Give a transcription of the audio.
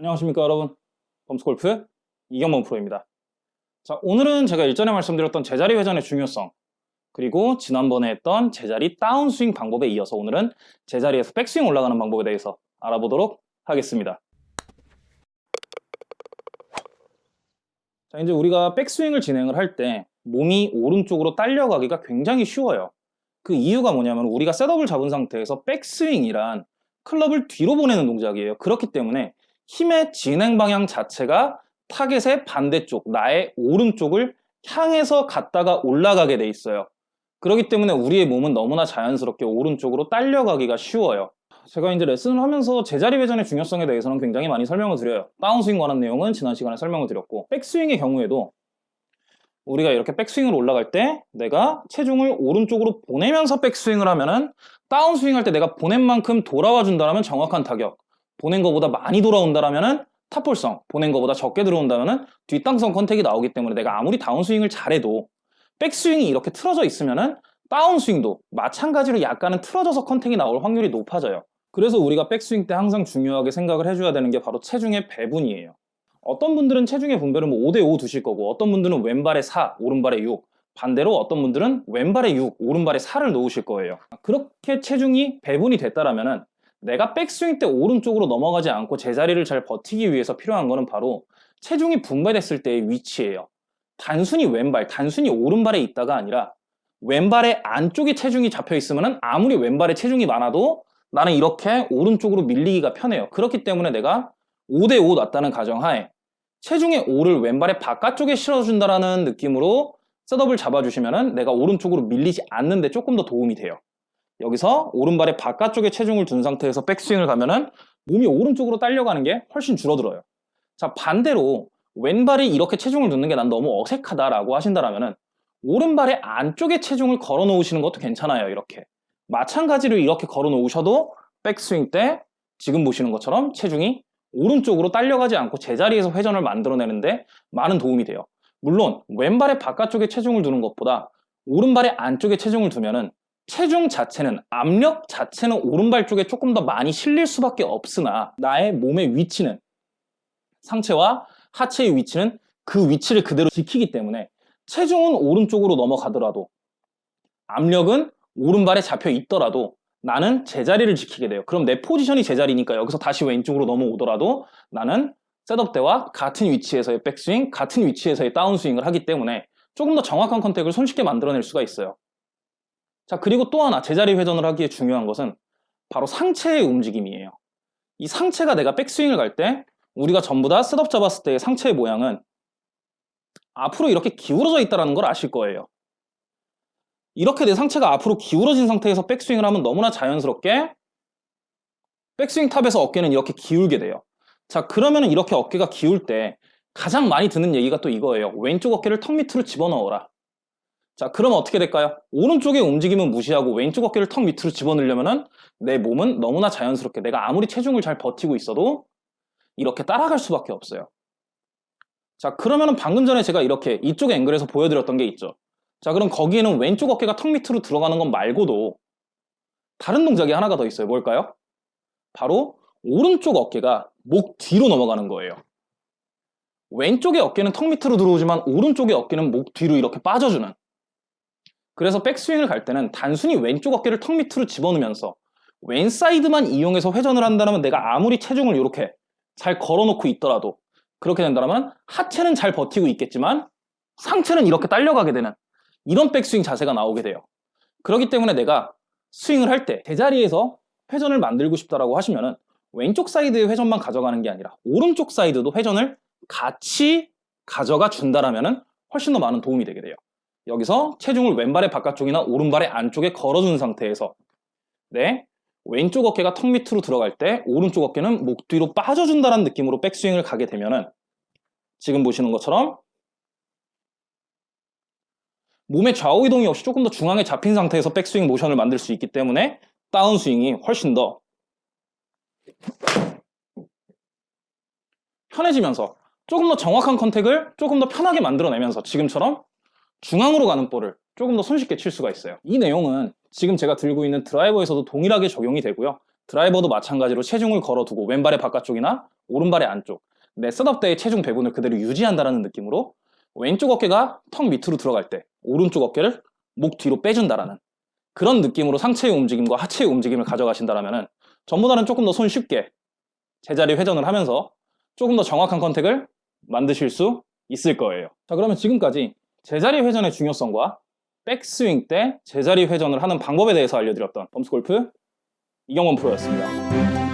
안녕하십니까 여러분. 범스골프 이경범 프로입니다. 자 오늘은 제가 일전에 말씀드렸던 제자리 회전의 중요성 그리고 지난번에 했던 제자리 다운스윙 방법에 이어서 오늘은 제자리에서 백스윙 올라가는 방법에 대해서 알아보도록 하겠습니다. 자 이제 우리가 백스윙을 진행을 할 때 몸이 오른쪽으로 딸려가기가 굉장히 쉬워요. 그 이유가 뭐냐면 우리가 셋업을 잡은 상태에서 백스윙이란 클럽을 뒤로 보내는 동작이에요. 그렇기 때문에 힘의 진행 방향 자체가 타겟의 반대쪽, 나의 오른쪽을 향해서 갔다가 올라가게 돼 있어요. 그렇기 때문에 우리의 몸은 너무나 자연스럽게 오른쪽으로 딸려가기가 쉬워요. 제가 이제 레슨을 하면서 제자리 회전의 중요성에 대해서는 굉장히 많이 설명을 드려요. 다운스윙 관한 내용은 지난 시간에 설명을 드렸고 백스윙의 경우에도 우리가 이렇게 백스윙을 올라갈 때 내가 체중을 오른쪽으로 보내면서 백스윙을 하면은 다운스윙 할 때 내가 보낸 만큼 돌아와 준다면 정확한 타격 보낸 것보다 많이 돌아온다면 top ball성, 보낸 것보다 적게 들어온다면 뒷땅성 contact이 나오기 때문에 내가 아무리 다운스윙을 잘해도 백스윙이 이렇게 틀어져 있으면 다운스윙도 마찬가지로 약간은 틀어져서 contact이 나올 확률이 높아져요. 그래서 우리가 백스윙 때 항상 중요하게 생각을 해줘야 되는 게 바로 체중의 배분이에요. 어떤 분들은 체중의 분배를 뭐 5대5 두실 거고 어떤 분들은 왼발에 4, 오른발에 6 반대로 어떤 분들은 왼발에 6, 오른발에 4를 놓으실 거예요. 그렇게 체중이 배분이 됐다라면 내가 백스윙 때 오른쪽으로 넘어가지 않고 제자리를 잘 버티기 위해서 필요한 거는 바로 체중이 분배됐을 때의 위치예요. 단순히 왼발, 단순히 오른발에 있다가 아니라 왼발의 안쪽에 체중이 잡혀 있으면 아무리 왼발에 체중이 많아도 나는 이렇게 오른쪽으로 밀리기가 편해요. 그렇기 때문에 내가 5대5 놨다는 가정하에 체중의 5를 왼발의 바깥쪽에 실어준다는 느낌으로 셋업을 잡아주시면 내가 오른쪽으로 밀리지 않는데 조금 더 도움이 돼요. 여기서 오른발의 바깥쪽에 체중을 둔 상태에서 백스윙을 가면은 몸이 오른쪽으로 딸려가는 게 훨씬 줄어들어요. 자 반대로 왼발이 이렇게 체중을 두는 게 난 너무 어색하다라고 하신다라면은 오른발의 안쪽에 체중을 걸어 놓으시는 것도 괜찮아요. 이렇게 마찬가지로 이렇게 걸어 놓으셔도 백스윙 때 지금 보시는 것처럼 체중이 오른쪽으로 딸려가지 않고 제자리에서 회전을 만들어내는데 많은 도움이 돼요. 물론 왼발의 바깥쪽에 체중을 두는 것보다 오른발의 안쪽에 체중을 두면은 체중 자체는 압력 자체는 오른발 쪽에 조금 더 많이 실릴 수밖에 없으나 나의 몸의 위치는 상체와 하체의 위치는 그 위치를 그대로 지키기 때문에 체중은 오른쪽으로 넘어가더라도 압력은 오른발에 잡혀 있더라도 나는 제자리를 지키게 돼요. 그럼 내 포지션이 제자리니까 여기서 다시 왼쪽으로 넘어오더라도 나는 setup 때와 같은 위치에서의 백스윙, 같은 위치에서의 다운스윙을 하기 때문에 조금 더 정확한 contact을 손쉽게 만들어낼 수가 있어요. 자 그리고 또 하나 제자리 회전을 하기에 중요한 것은 바로 상체의 움직임이에요. 이 상체가 내가 백스윙을 갈 때 우리가 전부 다 setup 잡았을 때의 상체의 모양은 앞으로 이렇게 기울어져 있다는 걸 아실 거예요. 이렇게 내 상체가 앞으로 기울어진 상태에서 백스윙을 하면 너무나 자연스럽게 백스윙 탑에서 어깨는 이렇게 기울게 돼요. 자 그러면 이렇게 어깨가 기울 때 가장 많이 듣는 얘기가 또 이거예요. 왼쪽 어깨를 턱 밑으로 집어넣어라. 자 그럼 어떻게 될까요? 오른쪽의 움직임은 무시하고 왼쪽 어깨를 턱 밑으로 집어넣으려면 내 몸은 너무나 자연스럽게 내가 아무리 체중을 잘 버티고 있어도 이렇게 따라갈 수밖에 없어요. 자 그러면 방금 전에 제가 이렇게 이쪽 앵글에서 보여드렸던 게 있죠. 자 그럼 거기에는 왼쪽 어깨가 턱 밑으로 들어가는 것 말고도 다른 동작이 하나가 더 있어요. 뭘까요? 바로 오른쪽 어깨가 목 뒤로 넘어가는 거예요. 왼쪽의 어깨는 턱 밑으로 들어오지만 오른쪽의 어깨는 목 뒤로 이렇게 빠져주는 그래서 백스윙을 갈 때는 단순히 왼쪽 어깨를 턱 밑으로 집어넣으면서 왼사이드만 이용해서 회전을 한다면 내가 아무리 체중을 이렇게 잘 걸어놓고 있더라도 그렇게 된다면 하체는 잘 버티고 있겠지만 상체는 이렇게 딸려가게 되는 이런 백스윙 자세가 나오게 돼요. 그렇기 때문에 내가 스윙을 할때 제자리에서 회전을 만들고 싶다라고 하시면은 왼쪽 사이드의 회전만 가져가는 게 아니라 오른쪽 사이드도 회전을 같이 가져가 준다라면은 훨씬 더 많은 도움이 되게 돼요. 여기서 체중을 왼발의 바깥쪽이나 오른발의 안쪽에 걸어준 상태에서 네, 왼쪽 어깨가 턱 밑으로 들어갈 때 오른쪽 어깨는 목 뒤로 빠져준다는 느낌으로 백스윙을 가게 되면은 지금 보시는 것처럼 몸의 좌우 이동이 없이 조금 더 중앙에 잡힌 상태에서 백스윙 모션을 만들 수 있기 때문에 다운스윙이 훨씬 더 편해지면서 조금 더 정확한 컨택을 조금 더 편하게 만들어내면서 지금처럼 중앙으로 가는 볼을 조금 더 손쉽게 칠 수가 있어요 이 내용은 지금 제가 들고 있는 드라이버에서도 동일하게 적용이 되고요 드라이버도 마찬가지로 체중을 걸어두고 왼발의 바깥쪽이나 오른발의 안쪽 내 setup 때의 체중 배분을 그대로 유지한다는 느낌으로 왼쪽 어깨가 턱 밑으로 들어갈 때 오른쪽 어깨를 목 뒤로 빼준다라는 그런 느낌으로 상체의 움직임과 하체의 움직임을 가져가신다면 전보다는 조금 더 손쉽게 제자리 회전을 하면서 조금 더 정확한 contact을 만드실 수 있을 거예요. 자 그러면 지금까지 제자리 회전의 중요성과 백스윙 때 제자리 회전을 하는 방법에 대해서 알려드렸던 범스골프 이경원 프로였습니다.